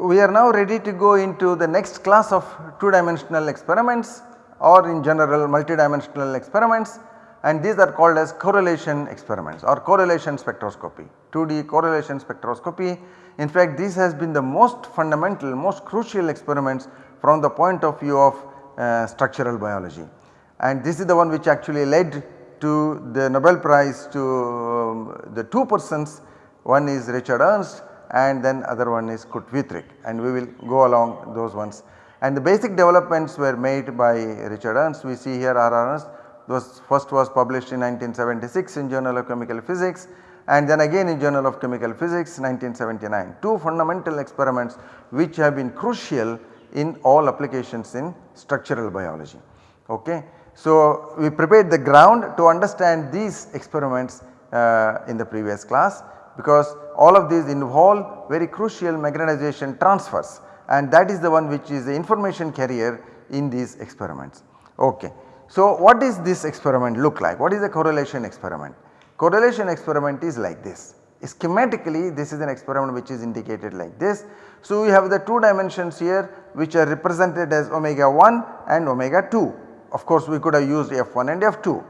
We are now ready to go into the next class of 2 dimensional experiments or in general multidimensional experiments. And these are called as correlation experiments or correlation spectroscopy 2D correlation spectroscopy. In fact this has been the most fundamental most crucial experiments from the point of view of uh, structural biology. And this is the one which actually led to the Nobel prize to um, the two persons. One is Richard Ernst and then other one is Kurt Wüthrich and we will go along those ones. And the basic developments were made by Richard Ernst we see here R. Ernst those first was published in 1976 in Journal of Chemical Physics and then again in Journal of Chemical Physics 1979. Two fundamental experiments which have been crucial in all applications in structural biology. Okay. So, we prepared the ground to understand these experiments uh, in the previous class because all of these involve very crucial magnetization transfers and that is the one which is the information carrier in these experiments. Okay. So, what is this experiment look like? What is the correlation experiment? Correlation experiment is like this. Schematically this is an experiment which is indicated like this. So, we have the 2 dimensions here which are represented as omega 1 and omega 2. Of course, we could have used F1 and F2.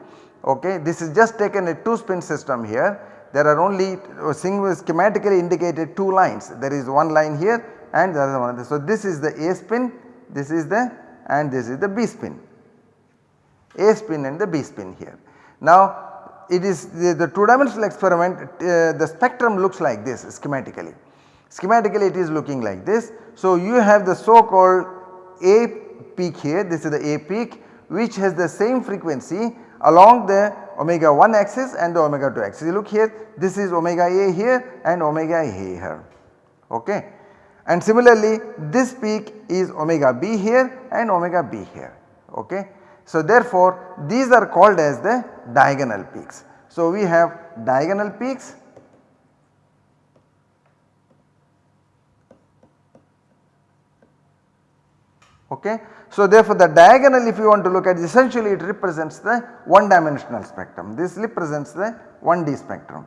Okay. This is just taken a 2 spin system here there are only uh, single schematically indicated 2 lines there is one line here and the other one. So, this is the A spin this is the and this is the B spin A spin and the B spin here. Now it is the, the 2 dimensional experiment uh, the spectrum looks like this schematically. Schematically it is looking like this. So, you have the so called A peak here this is the A peak which has the same frequency along the omega 1 axis and the omega 2 axis. You look here this is omega A here and omega A here okay. And similarly this peak is omega B here and omega B here okay. So therefore these are called as the diagonal peaks. So we have diagonal peaks okay. So therefore the diagonal if you want to look at essentially it represents the one dimensional spectrum this represents the 1D spectrum.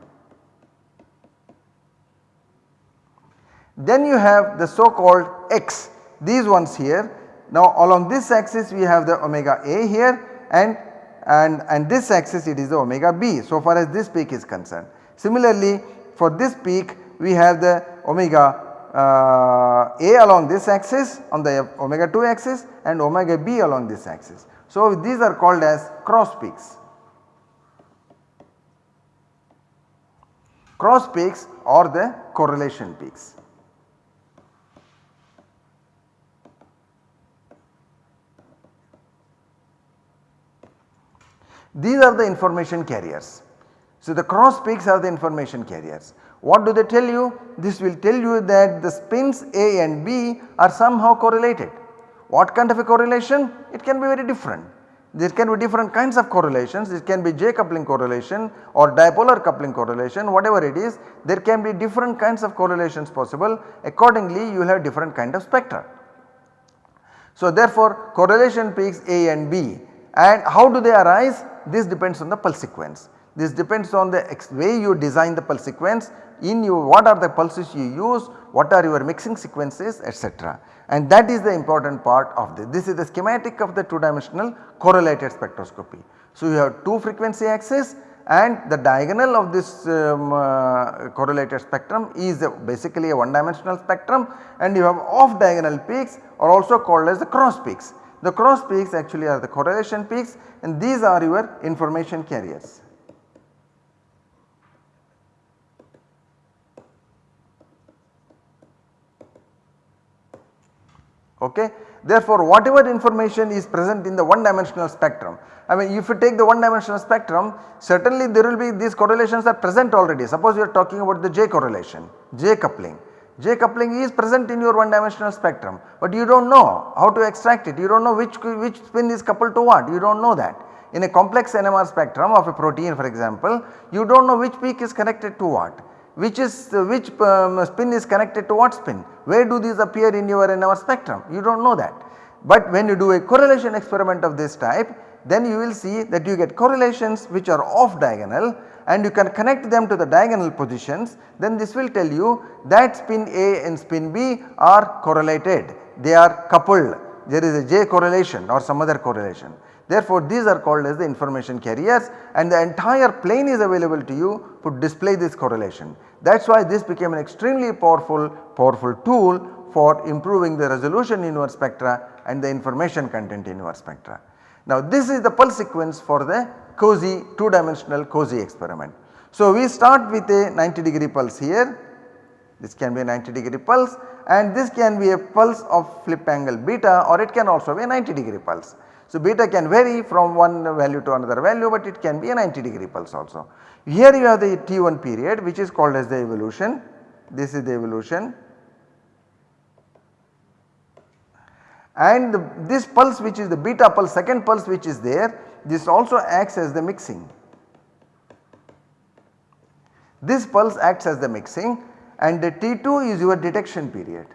Then you have the so called X these ones here now along this axis we have the omega A here and and, and this axis it is the omega B so far as this peak is concerned. Similarly for this peak we have the omega uh, A along this axis on the omega 2 axis and omega B along this axis. So these are called as cross peaks. Cross peaks or the correlation peaks. These are the information carriers. So the cross peaks are the information carriers. What do they tell you? This will tell you that the spins A and B are somehow correlated. What kind of a correlation? It can be very different. There can be different kinds of correlations, it can be J coupling correlation or dipolar coupling correlation whatever it is there can be different kinds of correlations possible accordingly you will have different kind of spectra. So therefore correlation peaks A and B and how do they arise? This depends on the pulse sequence. This depends on the way you design the pulse sequence in you what are the pulses you use, what are your mixing sequences etc. And that is the important part of this. This is the schematic of the 2 dimensional correlated spectroscopy. So you have 2 frequency axis and the diagonal of this um, uh, correlated spectrum is a basically a one dimensional spectrum and you have off diagonal peaks are also called as the cross peaks. The cross peaks actually are the correlation peaks and these are your information carriers. Okay. Therefore, whatever information is present in the one dimensional spectrum, I mean if you take the one dimensional spectrum certainly there will be these correlations are present already. Suppose you are talking about the J correlation, J coupling. J coupling is present in your one dimensional spectrum, but you do not know how to extract it, you do not know which, which spin is coupled to what, you do not know that. In a complex NMR spectrum of a protein for example, you do not know which peak is connected to what which is which um, spin is connected to what spin? Where do these appear in your in our spectrum? You do not know that. But when you do a correlation experiment of this type then you will see that you get correlations which are off diagonal and you can connect them to the diagonal positions. Then this will tell you that spin A and spin B are correlated. They are coupled. There is a J correlation or some other correlation. Therefore, these are called as the information carriers and the entire plane is available to you to display this correlation. That is why this became an extremely powerful powerful tool for improving the resolution in your spectra and the information content in your spectra. Now this is the pulse sequence for the COSY 2 dimensional COSY experiment. So we start with a 90 degree pulse here, this can be a 90 degree pulse and this can be a pulse of flip angle beta or it can also be a 90 degree pulse. So beta can vary from one value to another value but it can be a 90 degree pulse also. Here you have the T1 period which is called as the evolution, this is the evolution and the, this pulse which is the beta pulse second pulse which is there this also acts as the mixing. This pulse acts as the mixing and the T2 is your detection period.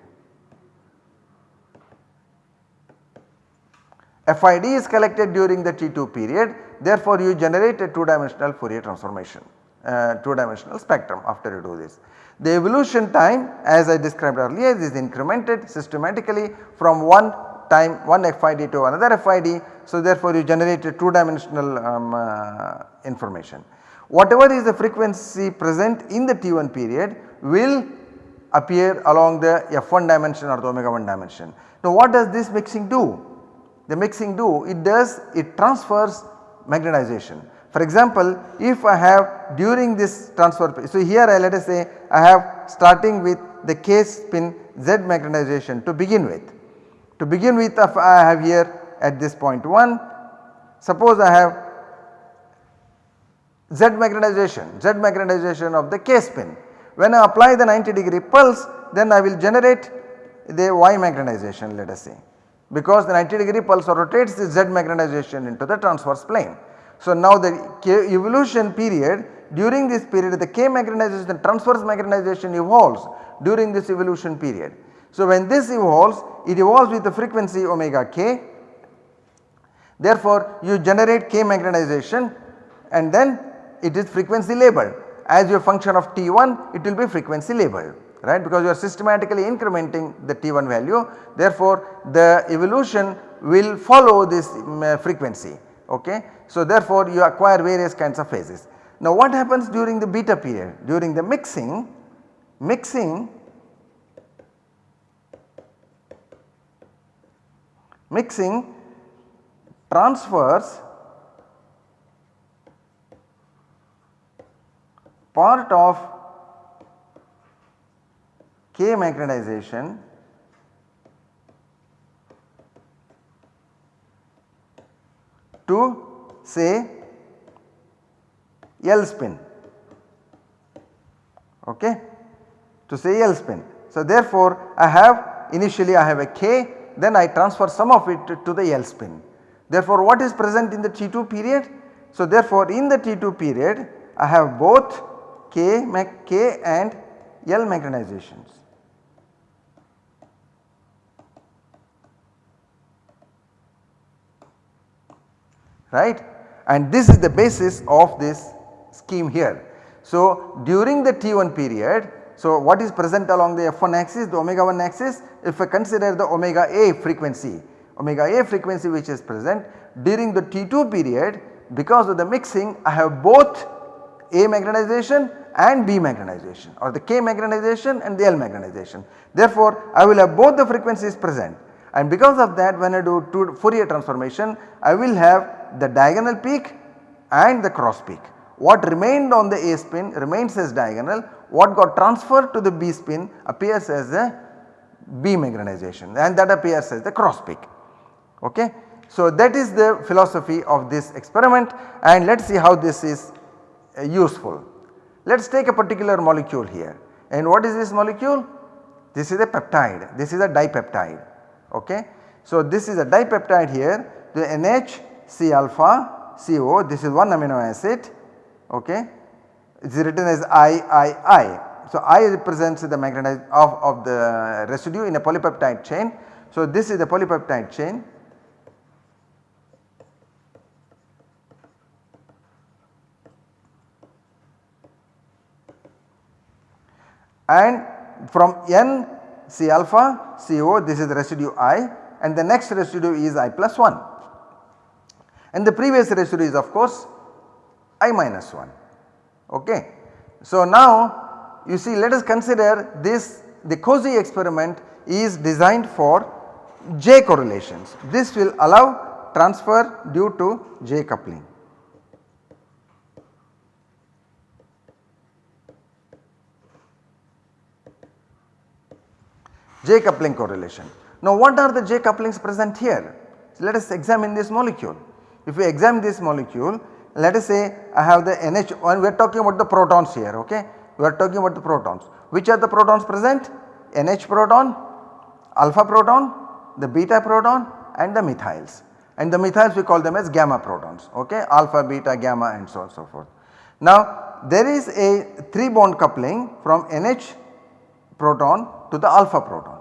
FID is collected during the T2 period therefore you generate a 2 dimensional Fourier transformation, uh, 2 dimensional spectrum after you do this. The evolution time as I described earlier is incremented systematically from one time one FID to another FID. So, therefore, you generate a 2 dimensional um, uh, information. Whatever is the frequency present in the T1 period will appear along the F1 dimension or the omega 1 dimension. Now, what does this mixing do? The mixing do it does it transfers magnetization. For example, if I have during this transfer, so here I let us say I have starting with the K spin Z magnetization to begin with. To begin with if I have here at this point 1, suppose I have Z magnetization, Z magnetization of the K spin. When I apply the 90 degree pulse then I will generate the Y magnetization let us say because the 90 degree pulse rotates the Z magnetization into the transverse plane. So now the evolution period during this period the K magnetization the transverse magnetization evolves during this evolution period. So when this evolves it evolves with the frequency omega k therefore you generate K magnetization and then it is frequency labeled as your function of T1 it will be frequency labeled right because you are systematically incrementing the T1 value therefore the evolution will follow this um, frequency okay. So therefore you acquire various kinds of phases. Now what happens during the beta period? During the mixing, mixing mixing transfers part of K magnetization to say L spin okay to say L spin. So therefore I have initially I have a K then I transfer some of it to the L spin. Therefore what is present in the T2 period? So therefore in the T2 period I have both K, K and L magnetizations. Right and this is the basis of this scheme here. So during the T1 period so what is present along the F1 axis the omega 1 axis if I consider the omega A frequency omega A frequency which is present during the T2 period because of the mixing I have both A magnetization and B magnetization or the K magnetization and the L magnetization. Therefore I will have both the frequencies present and because of that when I do Fourier transformation I will have the diagonal peak and the cross peak. What remained on the A spin remains as diagonal, what got transferred to the B spin appears as a B magnetization and that appears as the cross peak. Okay. So that is the philosophy of this experiment and let us see how this is uh, useful. Let us take a particular molecule here and what is this molecule? This is a peptide, this is a dipeptide okay. So this is a dipeptide here the NH C alpha CO this is one amino acid okay it is written as III. So I represents the magnetized of, of the residue in a polypeptide chain. So this is the polypeptide chain and from N C alpha CO this is the residue I and the next residue is I plus 1 and the previous residue is of course I minus 1 ok. So now you see let us consider this the COSY experiment is designed for J correlations. This will allow transfer due to J coupling. J coupling correlation. Now what are the J couplings present here? So let us examine this molecule. If we examine this molecule let us say I have the NH1 we are talking about the protons here ok. We are talking about the protons. Which are the protons present? NH proton, alpha proton, the beta proton and the methyls and the methyls we call them as gamma protons ok alpha, beta, gamma and so on so forth. Now there is a 3 bond coupling from NH proton to the alpha proton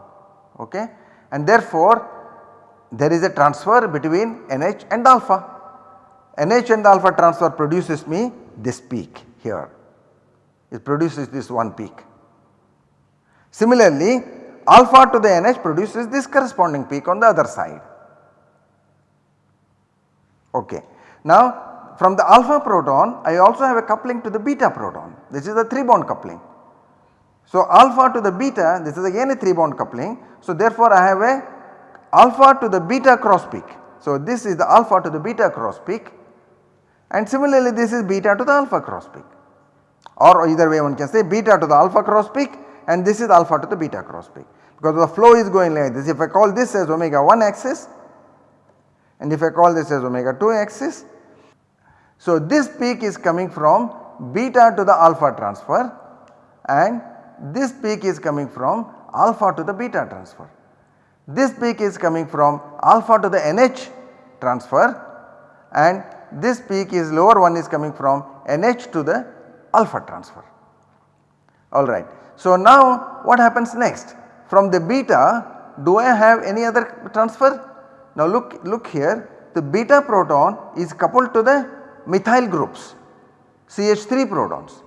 ok and therefore there is a transfer between NH and alpha. NH and alpha transfer produces me this peak here it produces this one peak. Similarly alpha to the NH produces this corresponding peak on the other side. Okay. Now from the alpha proton I also have a coupling to the beta proton this is a 3 bond coupling. So alpha to the beta this is again a 3 bond coupling. So therefore I have a alpha to the beta cross peak. So this is the alpha to the beta cross peak and similarly this is beta to the alpha cross peak or either way one can say beta to the alpha cross peak and this is alpha to the beta cross peak because the flow is going like this. If I call this as omega 1 axis and if I call this as omega 2 axis. So this peak is coming from beta to the alpha transfer and this peak is coming from alpha to the beta transfer. This peak is coming from alpha to the NH transfer and this peak is lower one is coming from NH to the alpha transfer alright. So now what happens next from the beta do I have any other transfer? Now look, look here the beta proton is coupled to the methyl groups CH3 protons.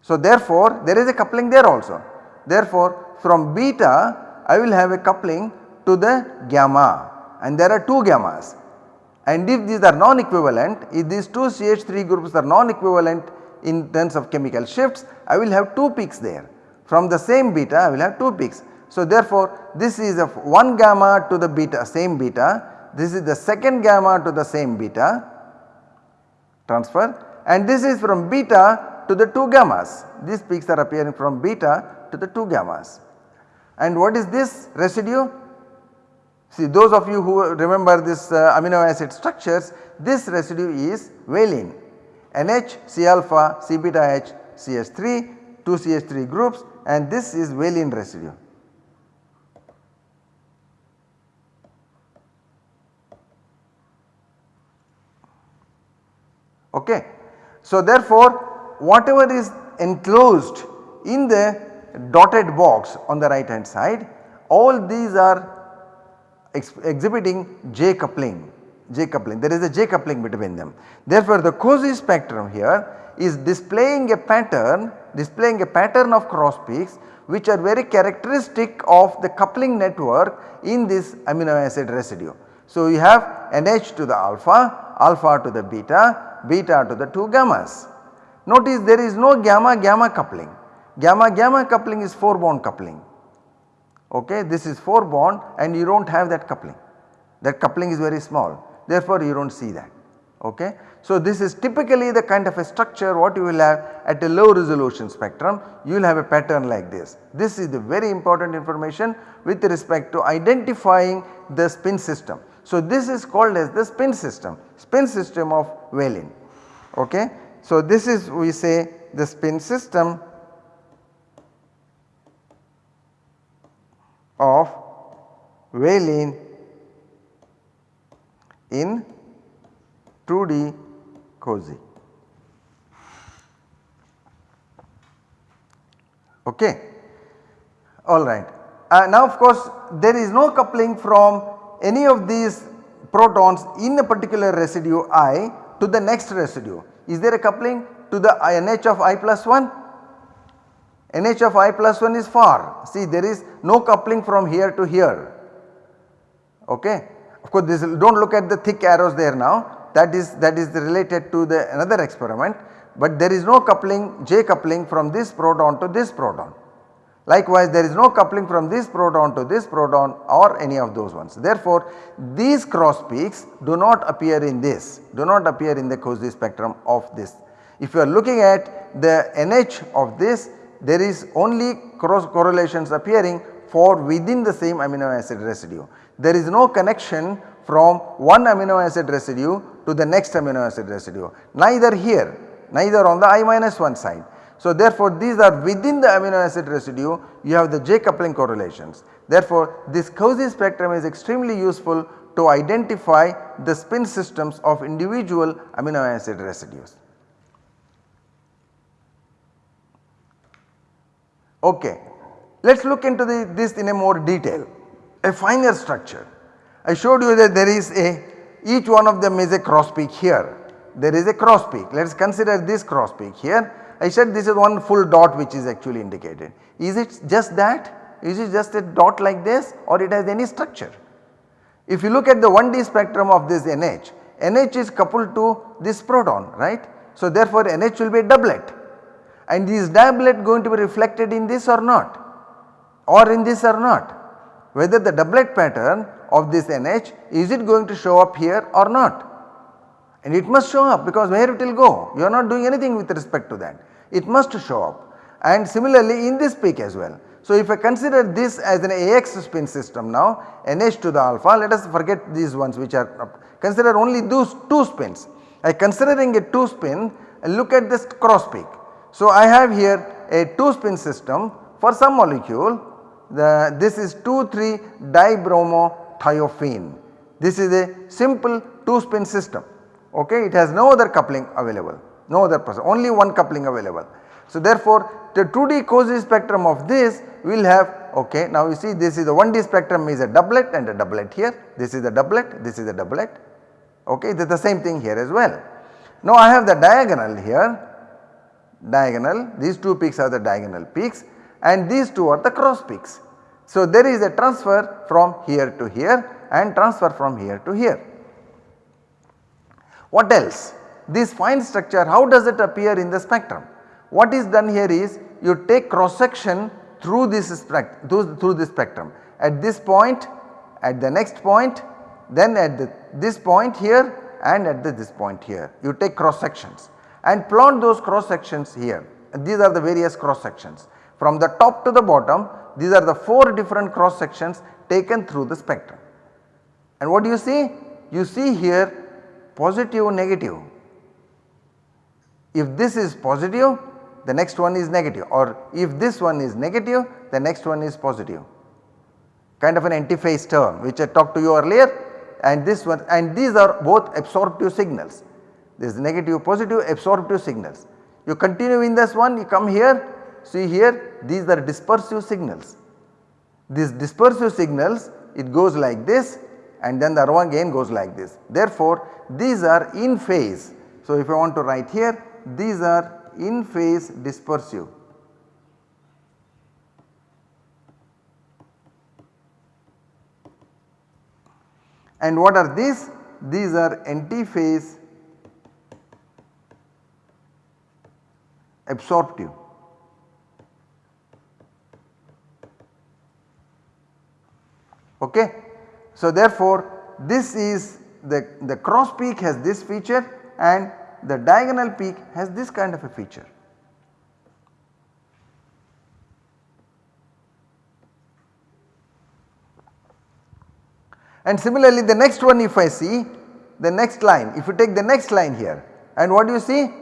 So therefore there is a coupling there also. Therefore from beta I will have a coupling to the gamma. And there are 2 gammas. And if these are non-equivalent if these 2 CH3 groups are non-equivalent in terms of chemical shifts I will have 2 peaks there. From the same beta I will have 2 peaks. So therefore this is of 1 gamma to the beta same beta. This is the second gamma to the same beta. Transfer. And this is from beta to the 2 gammas. These peaks are appearing from beta to the 2 gammas. And what is this residue? See those of you who remember this uh, amino acid structures this residue is valine NH, C alpha, C beta H, CH3, 2 CH3 groups and this is valine residue. Okay. So therefore whatever is enclosed in the dotted box on the right hand side all these are ex exhibiting J coupling J coupling there is a J coupling between them. Therefore the COSY spectrum here is displaying a pattern displaying a pattern of cross peaks which are very characteristic of the coupling network in this amino acid residue. So you have NH to the alpha, alpha to the beta, beta to the 2 gammas. Notice there is no gamma gamma coupling, gamma gamma coupling is 4 bond coupling okay this is 4 bond and you do not have that coupling that coupling is very small therefore you do not see that okay. So this is typically the kind of a structure what you will have at a low resolution spectrum you will have a pattern like this. This is the very important information with respect to identifying the spin system. So this is called as the spin system, spin system of valine okay. So this is we say the spin system of valine in 2D COSY. Okay. Alright. Uh, now of course there is no coupling from any of these protons in a particular residue i to the next residue. Is there a coupling to the NH of i plus 1? NH of I plus 1 is far see there is no coupling from here to here okay. Of course this do not look at the thick arrows there now that is that is related to the another experiment but there is no coupling J coupling from this proton to this proton. Likewise there is no coupling from this proton to this proton or any of those ones. Therefore these cross peaks do not appear in this do not appear in the COSY spectrum of this. If you are looking at the NH of this there is only cross correlations appearing for within the same amino acid residue. There is no connection from one amino acid residue to the next amino acid residue neither here neither on the I minus 1 side. So therefore these are within the amino acid residue you have the J coupling correlations. Therefore this COSY spectrum is extremely useful to identify the spin systems of individual amino acid residues. Okay. Let us look into the, this in a more detail, a finer structure. I showed you that there is a each one of them is a cross peak here, there is a cross peak. Let us consider this cross peak here. I said this is one full dot which is actually indicated. Is it just that? Is it just a dot like this or it has any structure? If you look at the 1D spectrum of this NH, NH is coupled to this proton right. So therefore NH will be a doublet and is doublet going to be reflected in this or not? Or in this or not? Whether the doublet pattern of this NH is it going to show up here or not? And it must show up because where it will go? You are not doing anything with respect to that. It must show up. And similarly in this peak as well. So if I consider this as an AX spin system now NH to the alpha let us forget these ones which are consider only those 2 spins. I considering a 2 spin look at this cross peak so, I have here a 2 spin system for some molecule. The, this is 2,3 dibromothiophene. This is a simple 2 spin system. Okay? It has no other coupling available. No other person only one coupling available. So therefore the 2D COSY spectrum of this will have okay now you see this is the 1D spectrum is a doublet and a doublet here. This is the doublet. This is the doublet. Okay? It is the same thing here as well. Now I have the diagonal here diagonal these two peaks are the diagonal peaks and these two are the cross peaks. So there is a transfer from here to here and transfer from here to here. What else? This fine structure how does it appear in the spectrum? What is done here is you take cross section through this through, through this spectrum at this point at the next point then at the, this point here and at the, this point here you take cross sections and plot those cross sections here. These are the various cross sections. From the top to the bottom these are the 4 different cross sections taken through the spectrum. And what do you see? You see here positive negative. If this is positive the next one is negative or if this one is negative the next one is positive kind of an antiphase term which I talked to you earlier and this one and these are both absorptive signals this negative positive absorptive signals. You continue in this one you come here see here these are dispersive signals. These dispersive signals it goes like this and then the one again goes like this. Therefore these are in phase. So if I want to write here these are in phase dispersive. And what are these? These are antiphase absorptive. Okay. So therefore this is the, the cross peak has this feature and the diagonal peak has this kind of a feature. And similarly the next one if I see the next line if you take the next line here and what do you see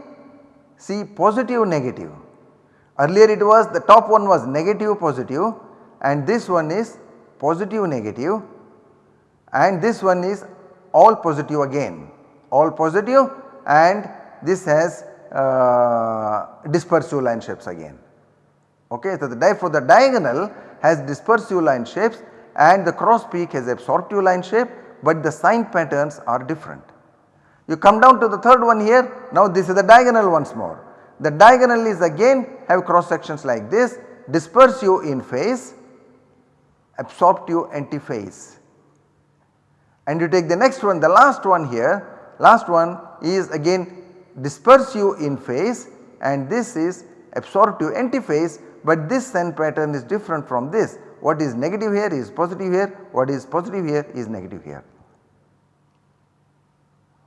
see positive negative. Earlier it was the top one was negative positive and this one is positive negative and this one is all positive again all positive and this has uh, dispersive line shapes again. Okay. So, the for the diagonal has dispersive line shapes and the cross peak has absorptive line shape but the sign patterns are different. You come down to the third one here now this is the diagonal once more. The diagonal is again have cross sections like this dispersive in phase, absorptive antiphase. And you take the next one the last one here last one is again dispersive in phase and this is absorptive antiphase but this sun pattern is different from this what is negative here is positive here what is positive here is negative here.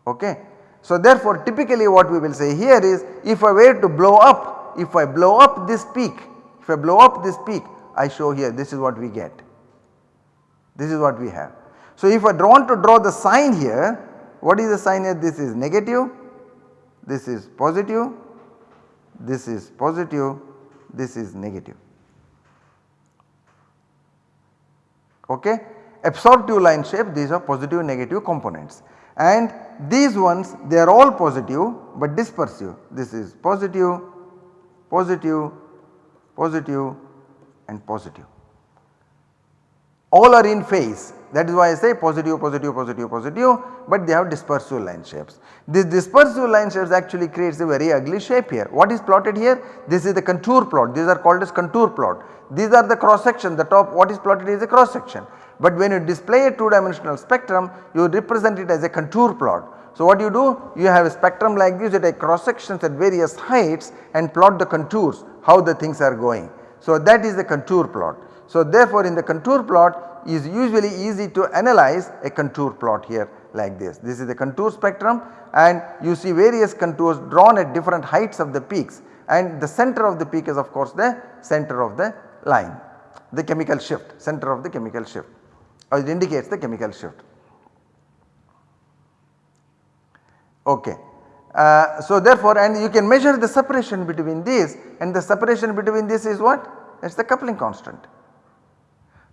Okay. So therefore typically what we will say here is if I were to blow up if I blow up this peak if I blow up this peak I show here this is what we get this is what we have. So if I want to draw the sign here what is the sign here this is negative this is positive this is positive this is negative. Okay. Absorptive line shape these are positive negative components and these ones they are all positive but dispersive this is positive, positive, positive and positive. All are in phase that is why I say positive, positive, positive, positive but they have dispersive line shapes. This dispersive line shapes actually creates a very ugly shape here. What is plotted here? This is the contour plot these are called as contour plot. These are the cross section the top what is plotted is a cross section. But when you display a 2 dimensional spectrum you represent it as a contour plot. So what you do? You have a spectrum like this you take cross sections at various heights and plot the contours how the things are going. So that is the contour plot. So therefore in the contour plot is usually easy to analyze a contour plot here like this. This is the contour spectrum and you see various contours drawn at different heights of the peaks and the center of the peak is of course the center of the line the chemical shift center of the chemical shift or it indicates the chemical shift. Okay. Uh, so therefore and you can measure the separation between these and the separation between this is what? It is the coupling constant.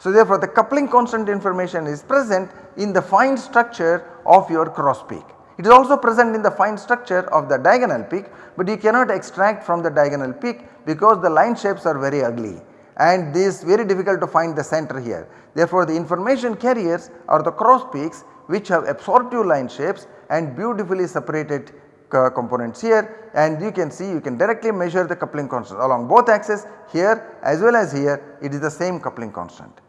So therefore the coupling constant information is present in the fine structure of your cross peak. It is also present in the fine structure of the diagonal peak but you cannot extract from the diagonal peak because the line shapes are very ugly and this very difficult to find the center here. Therefore the information carriers are the cross peaks which have absorptive line shapes and beautifully separated uh, components here and you can see you can directly measure the coupling constant along both axes here as well as here it is the same coupling constant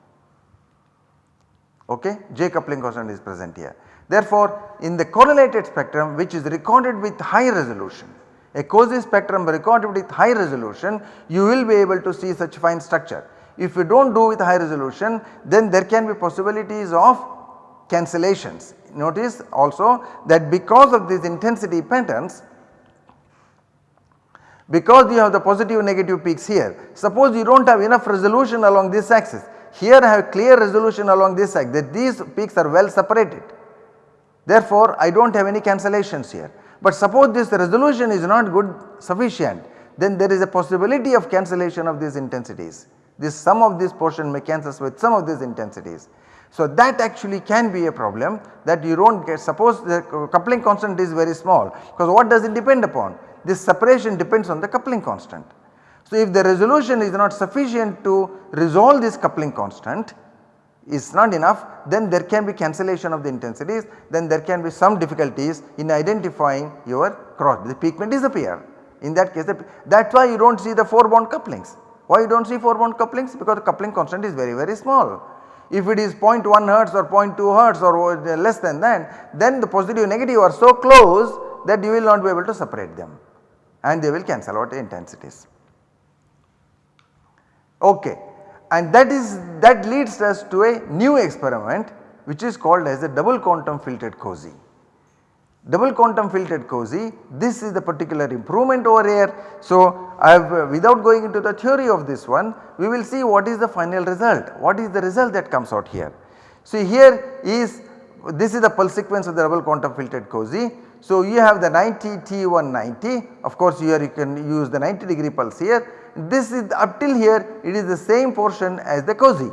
okay J coupling constant is present here. Therefore, in the correlated spectrum which is recorded with high resolution a COSY spectrum recorded with high resolution you will be able to see such fine structure. If you do not do with high resolution then there can be possibilities of cancellations. Notice also that because of these intensity patterns because you have the positive negative peaks here suppose you do not have enough resolution along this axis here I have clear resolution along this side that these peaks are well separated. Therefore, I do not have any cancellations here. But suppose this resolution is not good sufficient then there is a possibility of cancellation of these intensities. This sum of this portion may cancel with some of these intensities. So that actually can be a problem that you do not get suppose the coupling constant is very small because what does it depend upon? This separation depends on the coupling constant. So, if the resolution is not sufficient to resolve this coupling constant is not enough then there can be cancellation of the intensities then there can be some difficulties in identifying your cross the peak may disappear. In that case that is why you do not see the 4 bond couplings. Why you do not see 4 bond couplings? Because the coupling constant is very very small. If it is 0.1 hertz or 0.2 hertz or less than that then the positive and negative are so close that you will not be able to separate them and they will cancel out the intensities. Okay. And that is that leads us to a new experiment which is called as a double quantum filtered COSY. Double quantum filtered COSY this is the particular improvement over here. So, I have uh, without going into the theory of this one we will see what is the final result what is the result that comes out here. So, here is this is the pulse sequence of the double quantum filtered COSY. So, you have the 90 T190 of course here you can use the 90 degree pulse here this is up till here it is the same portion as the COSY.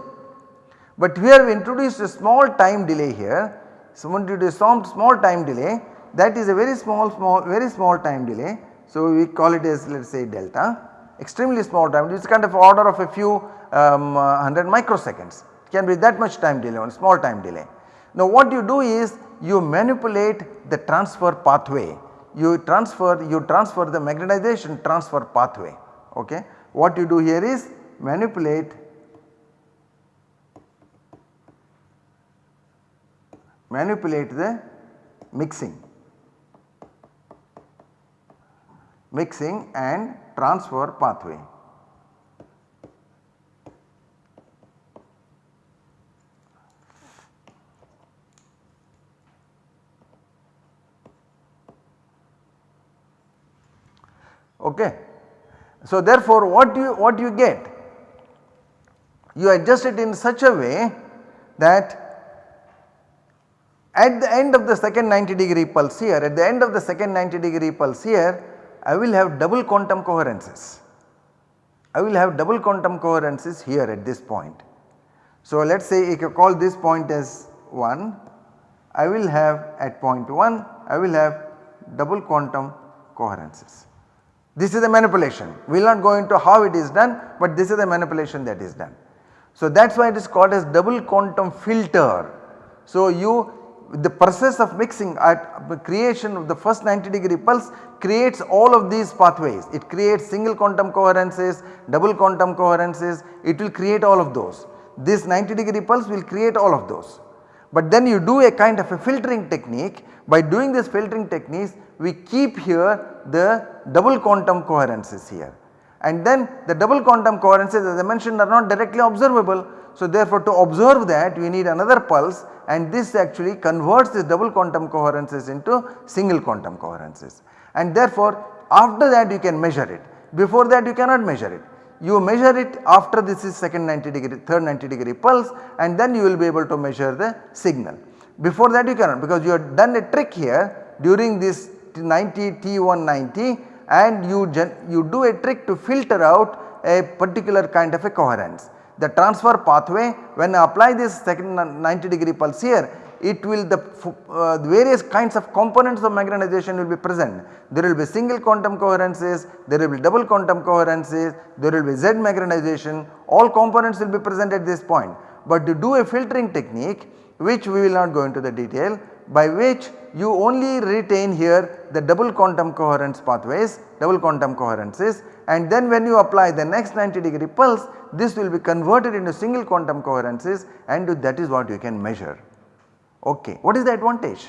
But we introduced a small time delay here, so we introduced some small time delay. That is a very small small very small time delay. So we call it as let us say delta. Extremely small time it is kind of order of a few um, uh, 100 microseconds. It can be that much time delay one small time delay. Now what you do is you manipulate the transfer pathway. You transfer you transfer the magnetization transfer pathway okay. What you do here is manipulate manipulate the mixing mixing and transfer pathway. Okay. So therefore what do you what you get? You adjust it in such a way that at the end of the second 90 degree pulse here at the end of the second 90 degree pulse here I will have double quantum coherences. I will have double quantum coherences here at this point. So let us say if you call this point as 1 I will have at point 1 I will have double quantum coherences. This is a manipulation we will not go into how it is done but this is the manipulation that is done. So that is why it is called as double quantum filter. So you the process of mixing at creation of the first 90 degree pulse creates all of these pathways. It creates single quantum coherences, double quantum coherences, it will create all of those. This 90 degree pulse will create all of those. But then you do a kind of a filtering technique by doing this filtering techniques we keep here the double quantum coherences here and then the double quantum coherences as I mentioned are not directly observable. So therefore to observe that we need another pulse and this actually converts the double quantum coherences into single quantum coherences and therefore after that you can measure it before that you cannot measure it. You measure it after this is second 90 degree third 90 degree pulse and then you will be able to measure the signal. Before that you cannot because you have done a trick here during this 90 T190 and you, you do a trick to filter out a particular kind of a coherence. The transfer pathway when I apply this second 90 degree pulse here it will the uh, various kinds of components of magnetization will be present. There will be single quantum coherences, there will be double quantum coherences, there will be Z magnetization all components will be present at this point. But to do a filtering technique which we will not go into the detail by which you only retain here the double quantum coherence pathways, double quantum coherences and then when you apply the next 90 degree pulse this will be converted into single quantum coherences and that is what you can measure. Okay. What is the advantage?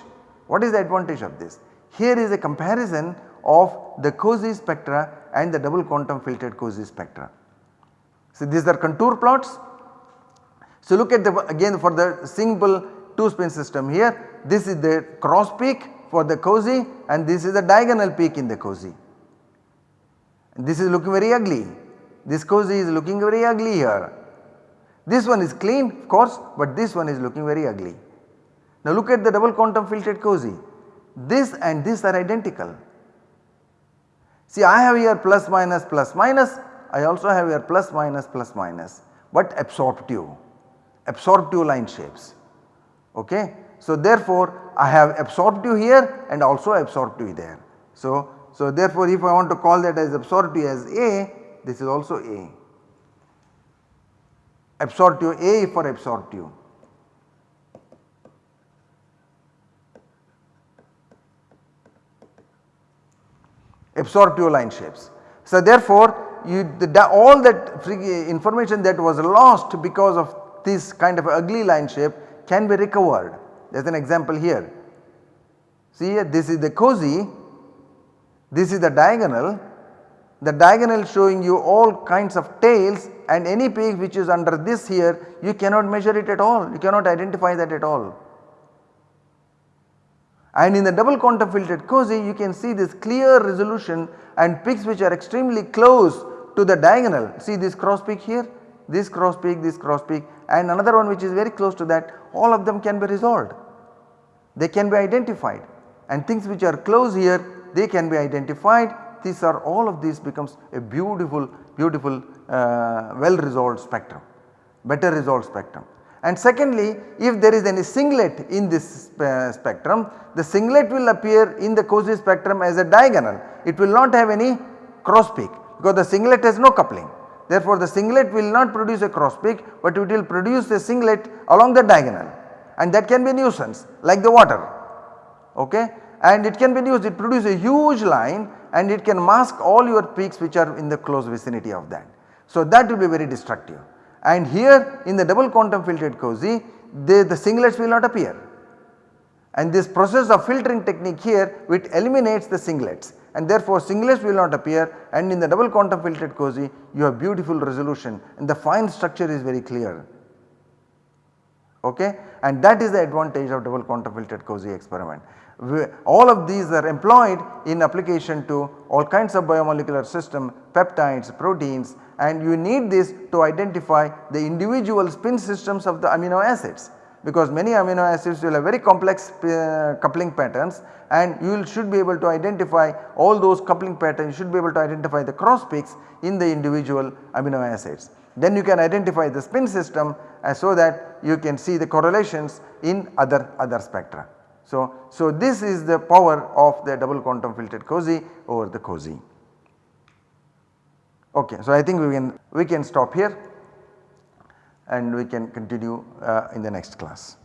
What is the advantage of this? Here is a comparison of the COSY spectra and the double quantum filtered COSY spectra. So these are contour plots. So look at the again for the simple 2 spin system here this is the cross peak for the COSY and this is the diagonal peak in the COSY. This is looking very ugly, this COSY is looking very ugly here. This one is clean of course but this one is looking very ugly. Now look at the double quantum filtered COSY this and this are identical. See I have here plus minus plus minus, I also have here plus minus plus minus but absorptive, absorptive line shapes okay. So therefore I have absorptive here and also absorptive there. So, so therefore if I want to call that as absorptive as A this is also A. Absorptive A for absorptive. Absorptive line shapes. So therefore you the, all that information that was lost because of this kind of ugly line shape can be recovered there is an example here. See here this is the COSY, this is the diagonal, the diagonal showing you all kinds of tails and any peak which is under this here you cannot measure it at all, you cannot identify that at all. And in the double quantum filtered COSY you can see this clear resolution and peaks which are extremely close to the diagonal. See this cross peak here, this cross peak, this cross peak and another one which is very close to that all of them can be resolved. They can be identified and things which are close here they can be identified these are all of these becomes a beautiful beautiful uh, well resolved spectrum better resolved spectrum. And secondly if there is any singlet in this uh, spectrum the singlet will appear in the COSY spectrum as a diagonal it will not have any cross peak because the singlet has no coupling Therefore, the singlet will not produce a cross peak but it will produce a singlet along the diagonal. And that can be nuisance like the water. Okay? And it can be used it produces a huge line and it can mask all your peaks which are in the close vicinity of that. So that will be very destructive. And here in the double quantum filtered COSY the, the singlets will not appear. And this process of filtering technique here which eliminates the singlets and therefore singlets will not appear and in the double quantum filtered COSY you have beautiful resolution and the fine structure is very clear. Okay? And that is the advantage of double quantum filtered COSY experiment. We, all of these are employed in application to all kinds of biomolecular system, peptides, proteins and you need this to identify the individual spin systems of the amino acids because many amino acids will have very complex uh, coupling patterns and you should be able to identify all those coupling patterns, you should be able to identify the cross peaks in the individual amino acids. Then you can identify the spin system uh, so that you can see the correlations in other, other spectra. So, so this is the power of the double quantum filtered COSY over the COSY. Okay, so I think we can we can stop here and we can continue uh, in the next class.